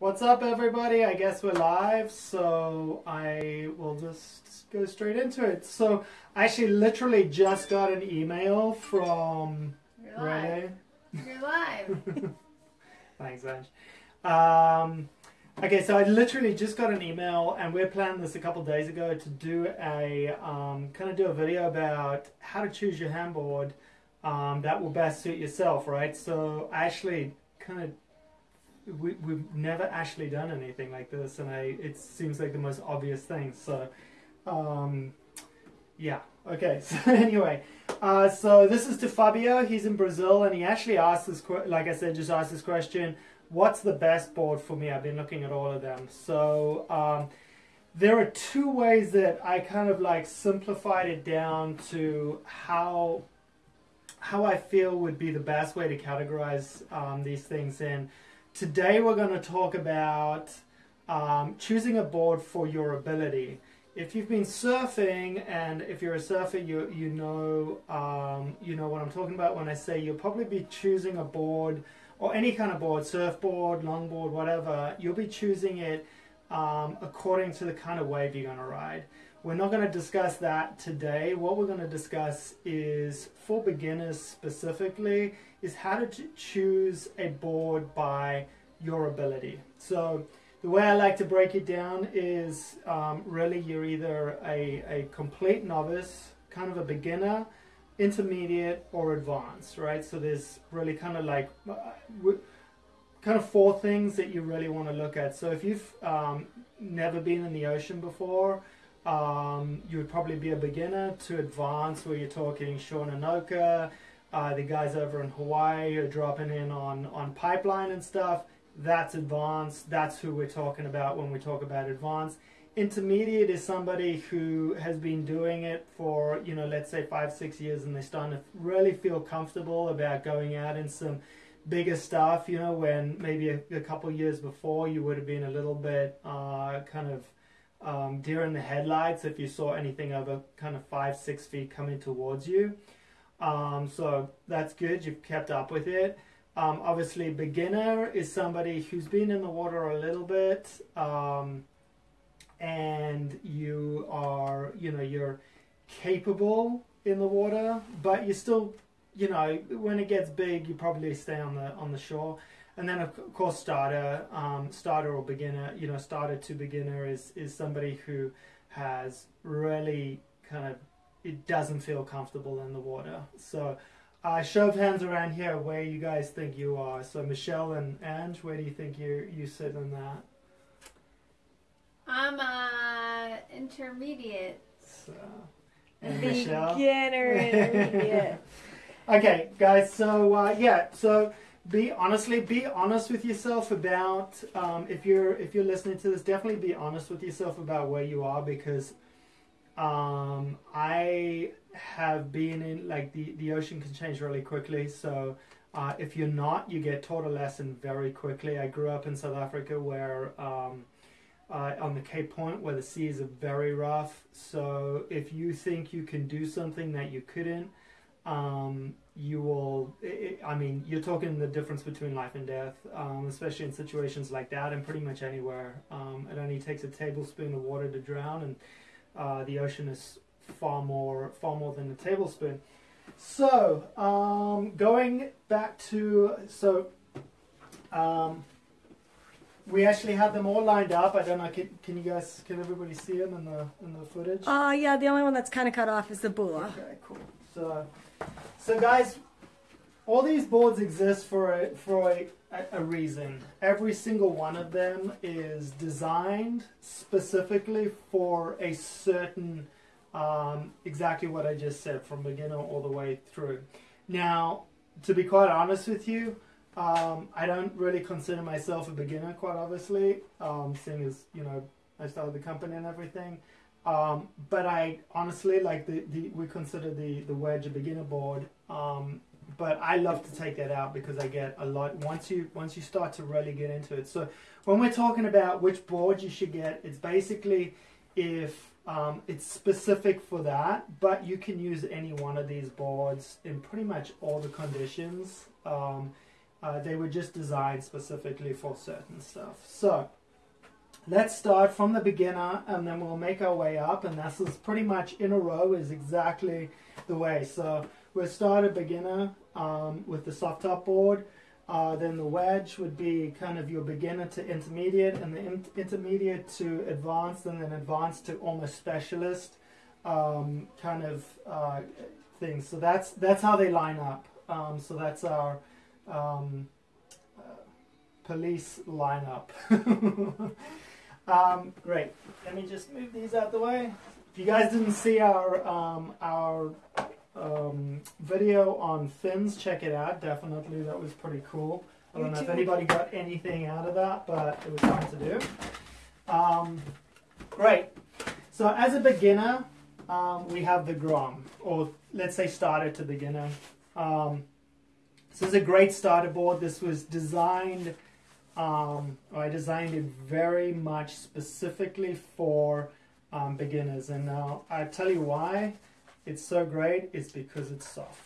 What's up, everybody? I guess we're live, so I will just go straight into it. So, I actually literally just got an email from You're live. Renee. You're live. Thanks, Ange. Um, okay, so I literally just got an email, and we planned this a couple days ago to do a um, kind of do a video about how to choose your handboard um, that will best suit yourself, right? So I actually kind of we, we've never actually done anything like this, and I it seems like the most obvious thing. So, um, yeah. Okay. So anyway, uh, so this is to Fabio. He's in Brazil, and he actually asked this. Like I said, just asked this question: What's the best board for me? I've been looking at all of them. So. Um, there are two ways that I kind of like simplified it down to how how I feel would be the best way to categorize um, these things in. Today we're going to talk about um, choosing a board for your ability. If you've been surfing, and if you're a surfer, you you know um, you know what I'm talking about when I say you'll probably be choosing a board or any kind of board, surfboard, longboard, whatever. You'll be choosing it um, according to the kind of wave you're going to ride. We're not going to discuss that today. What we're going to discuss is for beginners specifically is how to choose a board by your ability. So the way I like to break it down is um, really you're either a, a complete novice, kind of a beginner, intermediate, or advanced, right? So there's really kind of like uh, kind of four things that you really want to look at. So if you've um, never been in the ocean before, um, you would probably be a beginner to advanced, where you're talking Shawanoka, uh, the guys over in Hawaii are dropping in on, on pipeline and stuff. That's advanced. That's who we're talking about when we talk about advanced. Intermediate is somebody who has been doing it for, you know, let's say five, six years, and they're starting to really feel comfortable about going out in some bigger stuff, you know, when maybe a, a couple years before you would have been a little bit uh, kind of um, deer in the headlights if you saw anything over kind of five, six feet coming towards you. Um, so that's good. You've kept up with it. Um, obviously, beginner is somebody who's been in the water a little bit, um, and you are, you know, you're capable in the water, but you're still, you know, when it gets big, you probably stay on the on the shore. And then of course, starter, um, starter or beginner, you know, starter to beginner is is somebody who has really kind of it doesn't feel comfortable in the water. So, uh, show of hands around here where you guys think you are. So, Michelle and Ange, where do you think you you sit in that? I'm uh intermediate. So, and Michelle. Beginner intermediate. Okay, guys. So uh, yeah. So be honestly, be honest with yourself about um, if you're if you're listening to this. Definitely be honest with yourself about where you are because um, I have been in like the the ocean can change really quickly. So. Uh, if you're not, you get taught a lesson very quickly. I grew up in South Africa where um, uh, on the Cape Point where the seas are very rough. So if you think you can do something that you couldn't, um, you will. i i mean, you're talking the difference between life and death, um, especially in situations like that, and pretty much anywhere. Um, it only takes a tablespoon of water to drown, and uh, the ocean is far more, far more than a tablespoon. So, um, going back to so. Um, we actually had them all lined up. I don't know. Can, can you guys? Can everybody see them in the in the footage? Uh, yeah, the only one that's kind of cut off is the bula. Okay, cool. So, so guys, all these boards exist for a for a, a reason. Every single one of them is designed specifically for a certain, um, exactly what I just said, from beginner all the way through. Now, to be quite honest with you, um, I don't really consider myself a beginner, quite obviously, um, seeing as you know I started the company and everything. Um, but I honestly like the, the we consider the the wedge a beginner board. Um, but I love to take that out because I get a lot once you once you start to really get into it. So when we're talking about which board you should get, it's basically if um, it's specific for that, but you can use any one of these boards in pretty much all the conditions. Um, Uh, they were just designed specifically for certain stuff. So let's start from the beginner and then we'll make our way up and this is pretty much in a row is exactly the way. So we'll start at beginner um, with the soft top board. Uh, then the wedge would be kind of your beginner to intermediate and the in- intermediate to advanced and then advanced to almost specialist um, kind of uh, things. So that's that's how they line up. Um, so that's our um, uh, police lineup. um, great. Let me just move these out the way. If you guys didn't see our um, our um, video on fins, check it out. Definitely, that was pretty cool. I don't know if anybody got anything out of that, but it was fun to do. Um, great. So as a beginner, um, we have the Grom, or let's say starter to beginner. Um, this is a great starter board. This was designed, um, I designed it very much specifically for um, beginners. And now I tell you why it's so great. It's because it's soft.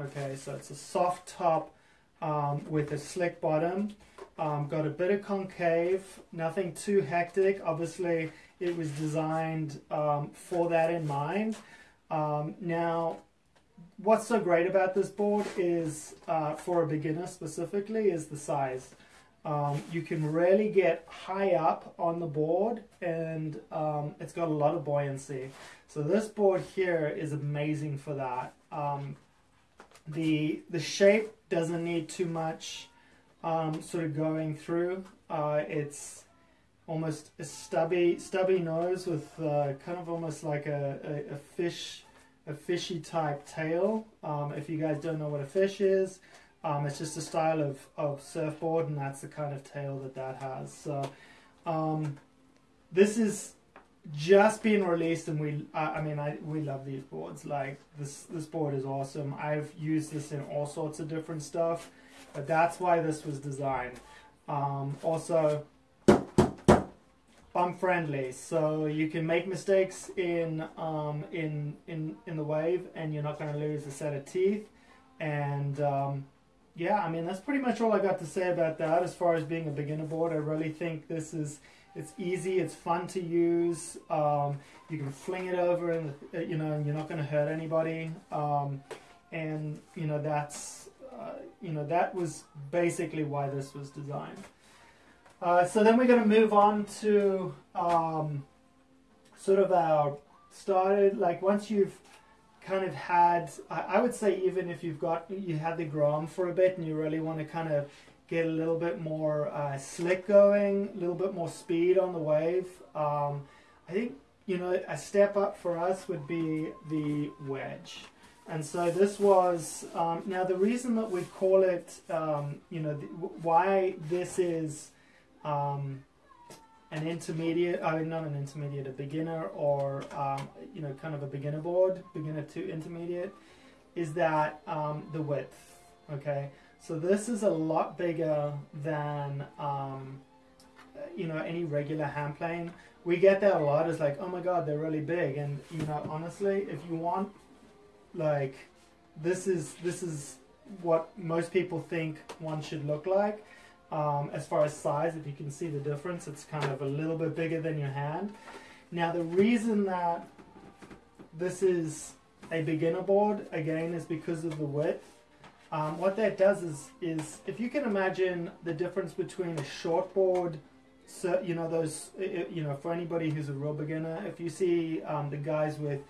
Okay, so it's a soft top um, with a slick bottom. Um, got a bit of concave, nothing too hectic. Obviously, it was designed um, for that in mind. Um, now, what's so great about this board is, uh, for a beginner specifically, is the size. Um, you can really get high up on the board, and um, it's got a lot of buoyancy. So this board here is amazing for that. Um, the the shape doesn't need too much um, sort of going through. Uh, it's almost a stubby stubby nose with uh, kind of almost like a, a, a fish a fishy type tail. Um, if you guys don't know what a fish is, um, it's just a style of, of surfboard, and that's the kind of tail that that has. So um, this is just being released, and we I, I mean I we love these boards. Like this this board is awesome. I've used this in all sorts of different stuff, but that's why this was designed. Um, also bump friendly, so you can make mistakes in um, in in in the wave, and you're not going to lose a set of teeth. And um, yeah, I mean that's pretty much all I got to say about that. As far as being a beginner board, I really think this is it's easy, it's fun to use. Um, you can fling it over, and uh, you know, and you're not going to hurt anybody. Um, and you know that's uh, you know that was basically why this was designed. Uh, so then we're going to move on to um, sort of our started like once you've kind of had I, I would say even if you've got you had the Grom for a bit and you really want to kind of get a little bit more uh, slick going, a little bit more speed on the wave. Um, I think you know a step up for us would be the wedge. And so this was um, now the reason that we call it, um, you know, the, why this is um, an intermediate, I mean, not an intermediate, a beginner or, um, you know, kind of a beginner board, beginner to intermediate, is that um, the width, okay? So this is a lot bigger than, um, you know, any regular hand plane. We get that a lot, it's like, oh my god, they're really big. And, you know, honestly, if you want, like, this is, this is what most people think one should look like. Um, as far as size, if you can see the difference, it's kind of a little bit bigger than your hand. Now, the reason that this is a beginner board, again, is because of the width. Um, what that does is, is if you can imagine the difference between a short board, so, you know, those, you know, for anybody who's a real beginner, if you see um, the guys with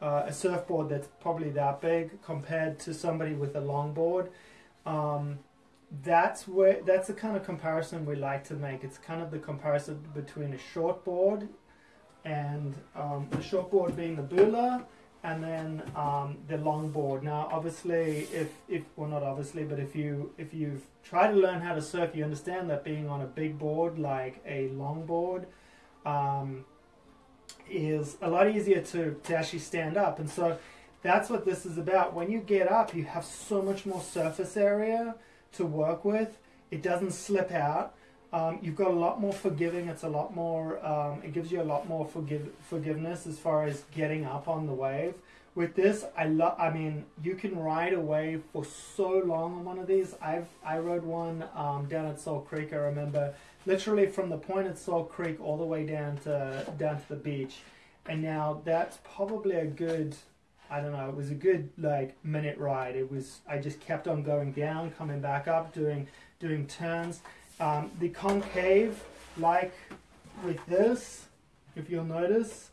uh, a surfboard that's probably that big compared to somebody with a longboard, um, that's where that's the kind of comparison we like to make. It's kind of the comparison between a short board and um, the short board being the bula and then um, the long board. Now, obviously, if if well, not obviously, but if you if you've tried to learn how to surf, you understand that being on a big board like a long board um, is a lot easier to to actually stand up, and so that's what this is about. When you get up, you have so much more surface area to work with. It doesn't slip out. Um, you've got a lot more forgiving. It's a lot more. Um, it gives you a lot more forgive, forgiveness as far as getting up on the wave. with this, I love. I mean, you can ride a wave for so long on one of these. I've I rode one um, down at Salt Creek. I remember literally from the point at Salt Creek all the way down to down to the beach, and now that's probably a good. I don't know. It was a good like minute ride. It was. I just kept on going down, coming back up, doing doing turns. Um, the concave, like with this, if you'll notice,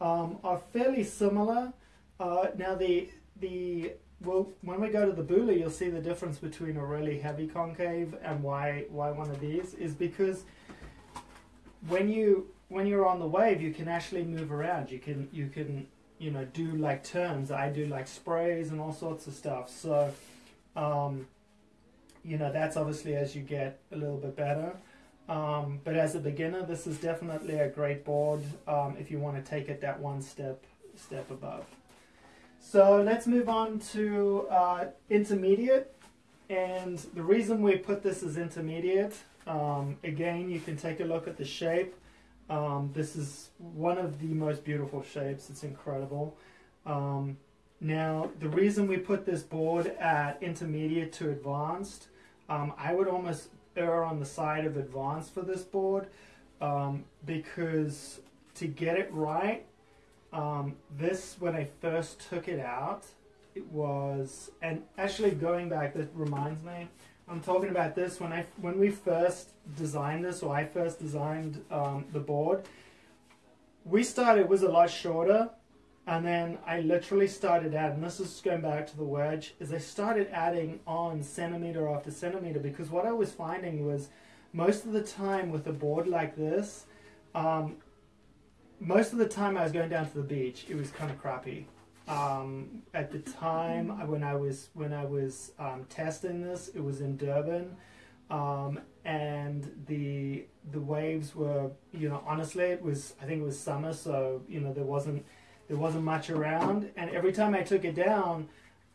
um, are fairly similar. Uh, now the the well, when we go to the Bula, you'll see the difference between a really heavy concave and why why one of these is because when you when you're on the wave, you can actually move around. You can you can you know do like turns. I do like sprays and all sorts of stuff. So. Um, you know that's obviously as you get a little bit better um, but as a beginner this is definitely a great board um, if you want to take it that one step step above so let's move on to uh, intermediate and the reason we put this as intermediate um, again you can take a look at the shape um, this is one of the most beautiful shapes it's incredible um, now, the reason we put this board at intermediate to advanced um, I would almost err on the side of advanced for this board um, because to get it right, um, this when I first took it out, it was and actually going back, that reminds me. I'm talking about this when I when we first designed this, or I first designed um, the board. We started it was a lot shorter and then I literally started adding, this is going back to the wedge, is I started adding on centimeter after centimeter because what I was finding was most of the time with a board like this, um, most of the time I was going down to the beach, it was kind of crappy. Um, at the time when I was when I was um, testing this, it was in Durban, um, and the the waves were you know honestly it was I think it was summer, so you know there wasn't there wasn't much around, and every time I took it down,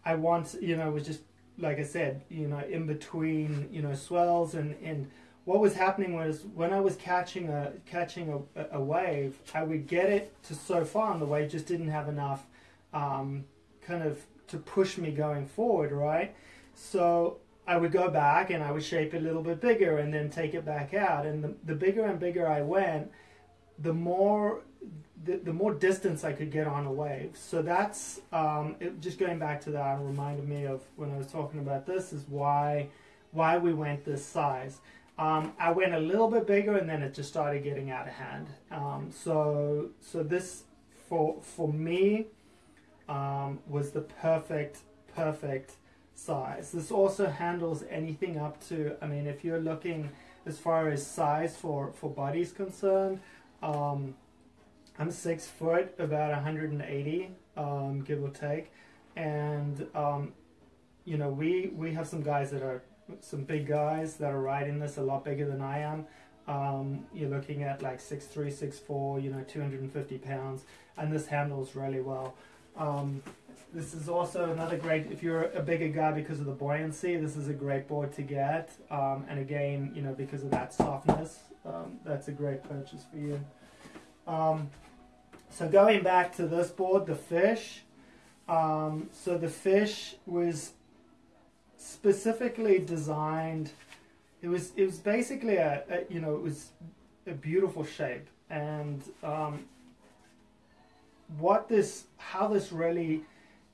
I want you know it was just like I said, you know, in between you know swells. And and what was happening was when I was catching a catching a, a wave, I would get it to so far, and the wave just didn't have enough um, kind of to push me going forward, right? So I would go back and I would shape it a little bit bigger and then take it back out. And the, the bigger and bigger I went, the more the, the more distance I could get on a wave. So that's um, it, just going back to that reminded me of when I was talking about this is why why we went this size. Um, I went a little bit bigger and then it just started getting out of hand. Um, so so this for for me um, was the perfect perfect size. This also handles anything up to. I mean, if you're looking as far as size for for bodies concerned. Um, I'm six foot, about 180, um, give or take, and um, you know we we have some guys that are some big guys that are riding this a lot bigger than I am. Um, you're looking at like six three, six four, you know, 250 pounds, and this handles really well. Um, this is also another great if you're a bigger guy because of the buoyancy. This is a great board to get, um, and again, you know, because of that softness, um, that's a great purchase for you. Um, so going back to this board, the fish. Um, so the fish was specifically designed. It was it was basically a, a you know it was a beautiful shape and um, what this how this really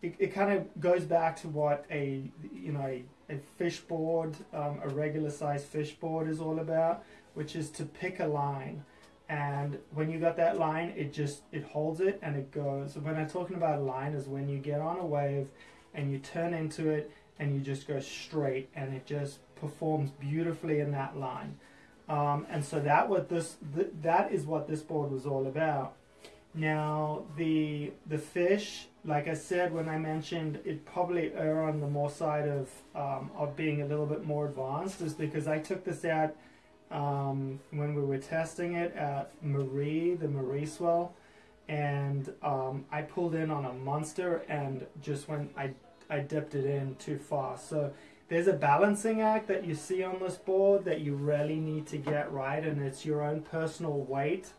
it, it kind of goes back to what a you know a, a fish board um, a regular size fish board is all about which is to pick a line. And when you got that line it just it holds it and it goes. When i'm talking about a line is when you get on a wave and you turn into it and you just go straight and it just performs beautifully in that line. Um, and so that what this th- that is what this board was all about now the the fish like i said when i mentioned it probably err on the more side of um, of being a little bit more advanced is because i took this out um, when we were testing it at Marie, the Marie swell, and um, I pulled in on a monster and just when I I dipped it in too far. So there's a balancing act that you see on this board that you really need to get right, and it's your own personal weight,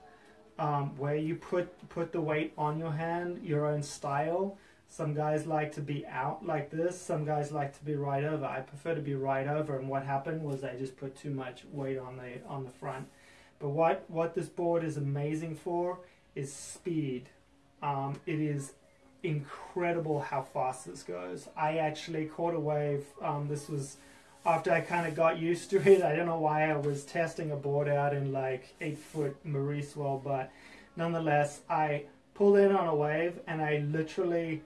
um, where you put put the weight on your hand, your own style. Some guys like to be out like this. Some guys like to be right over. I prefer to be right over. And what happened was I just put too much weight on the on the front. But what what this board is amazing for is speed. Um, it is incredible how fast this goes. I actually caught a wave. Um, this was after I kind of got used to it. I don't know why I was testing a board out in like eight foot Marie swell, but nonetheless, I pulled in on a wave and I literally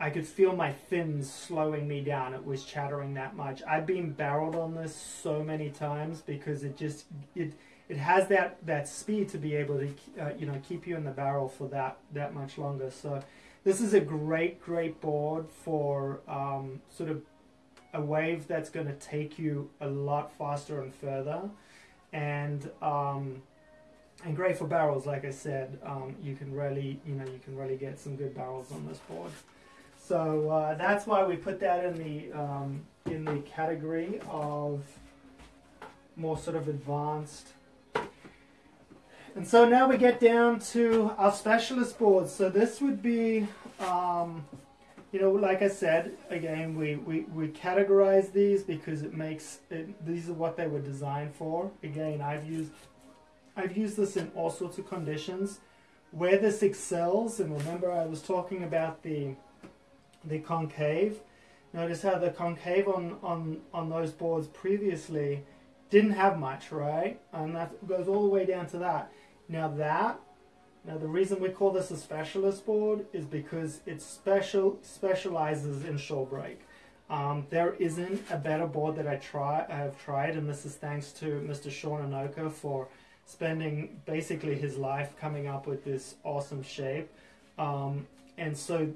I could feel my fins slowing me down. It was chattering that much. I've been barreled on this so many times because it just it it has that that speed to be able to uh, you know keep you in the barrel for that that much longer. So this is a great great board for um, sort of a wave that's going to take you a lot faster and further, and um, and great for barrels. Like I said, um, you can really you know you can really get some good barrels on this board. So uh, that's why we put that in the um, in the category of more sort of advanced. And so now we get down to our specialist boards. So this would be, um, you know, like I said, again, we, we, we categorize these because it makes it, these are what they were designed for. Again, I've used I've used this in all sorts of conditions. Where this excels, and remember I was talking about the the concave. Notice how the concave on, on, on those boards previously didn't have much, right? And that goes all the way down to that. Now that, now the reason we call this a specialist board is because it special specializes in shore break. Um, there isn't a better board that I try I have tried, and this is thanks to Mr. Sean Anoka for spending basically his life coming up with this awesome shape. Um, and so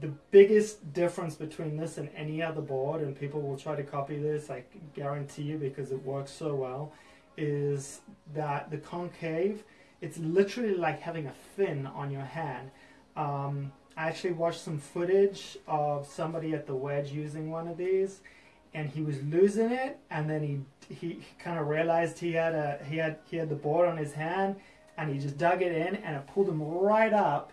the biggest difference between this and any other board, and people will try to copy this, I guarantee you, because it works so well, is that the concave, it's literally like having a fin on your hand. Um, I actually watched some footage of somebody at the wedge using one of these, and he was losing it, and then he he kind of realized he had a he had he had the board on his hand, and he just dug it in, and it pulled him right up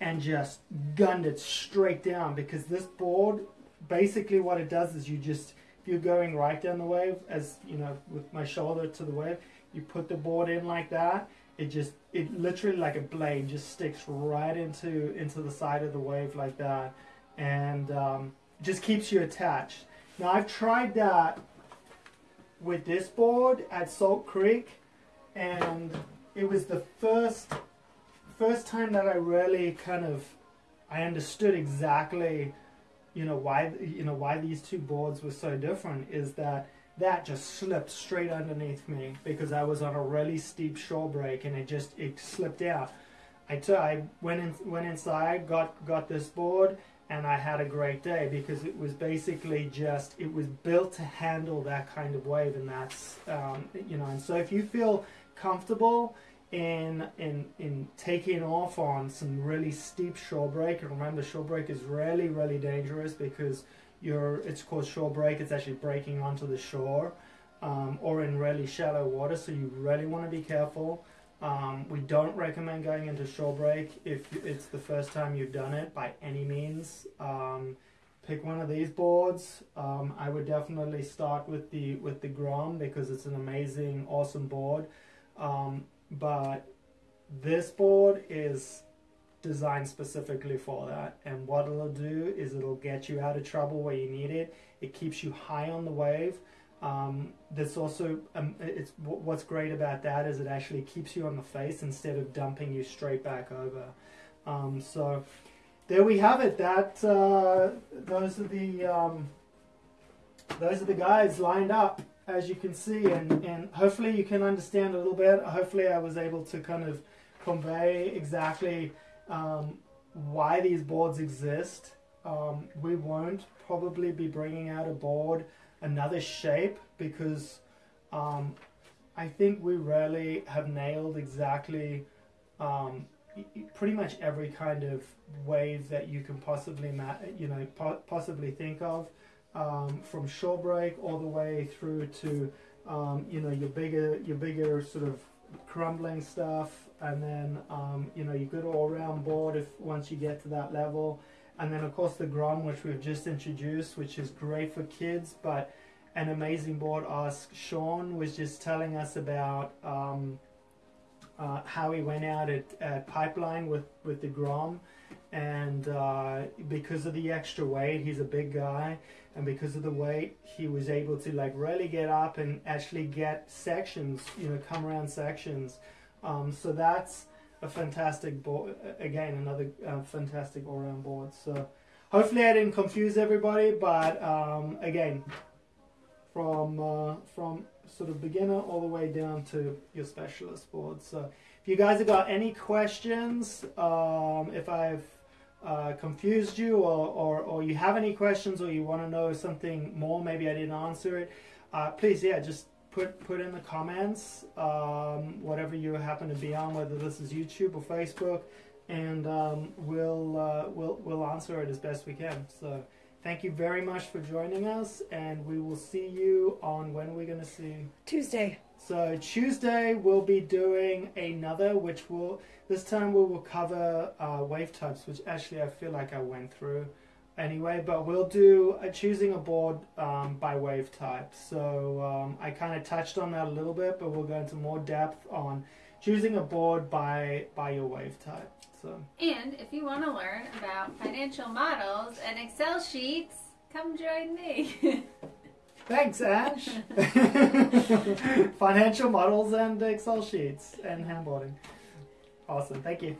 and just gunned it straight down because this board basically what it does is you just if you're going right down the wave as you know with my shoulder to the wave you put the board in like that it just it literally like a blade just sticks right into into the side of the wave like that. And um, just keeps you attached. Now I've tried that with this board at Salt Creek and it was the first first time that I really kind of I understood exactly, you know, why you know why these two boards were so different is that that just slipped straight underneath me because I was on a really steep shore break and it just it slipped out. I took I went in went inside, got got this board, and I had a great day because it was basically just it was built to handle that kind of wave, and that's um, you know. And so if you feel comfortable in in in taking off on some really steep shore break. And remember, shore break is really really dangerous because it's called shore break. It's actually breaking onto the shore, um, or in really shallow water. So you really want to be careful. Um, we don't recommend going into shore break if it's the first time you've done it by any means. Um, pick one of these boards. Um, I would definitely start with the with the Grom because it's an amazing, awesome board. Um, but this board is designed specifically for that. And what it'll do is it'll get you out of trouble where you need it. It keeps you high on the wave. Um, this also um, it's what's great about that is it actually keeps you on the face instead of dumping you straight back over. Um, so there we have it. That uh, those are the um, those are the guys lined up as you can see, and, and hopefully you can understand a little bit. Hopefully, I was able to kind of convey exactly um, why these boards exist. Um, we won't probably be bringing out a board another shape because um, I think we really have nailed exactly um, pretty much every kind of wave that you can possibly you know po possibly think of um, from shore break all the way through to um, you know your bigger your bigger sort of crumbling stuff and then um, you know your good all-round board if once you get to that level and then of course the Grom, which we've just introduced, which is great for kids, but an amazing board. Ask Sean was just telling us about um, uh, how he went out at, at Pipeline with with the Grom, and uh, because of the extra weight, he's a big guy, and because of the weight, he was able to like really get up and actually get sections, you know, come around sections. Um, so that's a fantastic board. Again, another uh, fantastic all-round board. So hopefully I didn't confuse everybody, but um, again, from uh, from sort of beginner all the way down to your specialist board. So if you guys have got any questions, um, if I've uh, confused you or, or, or you have any questions or you want to know something more, maybe I didn't answer it, uh, please, yeah, just put put in the comments um, whatever you happen to be on, whether this is YouTube or Facebook, and um, we'll uh, we'll we'll answer it as best we can. So thank you very much for joining us, and we will see you on when we're going to see. Tuesday. So Tuesday we'll be doing another, which will this time we will cover uh, wave types, which actually I feel like I went through anyway. But we'll do uh, choosing a board um, by wave type. So um, I kind of touched on that a little bit, but we'll go into more depth on choosing a board by by your wave type. So And if you want to learn about financial models and Excel sheets, come join me. thanks, Ash. Financial models and Excel sheets and handboarding. Awesome. Thank you.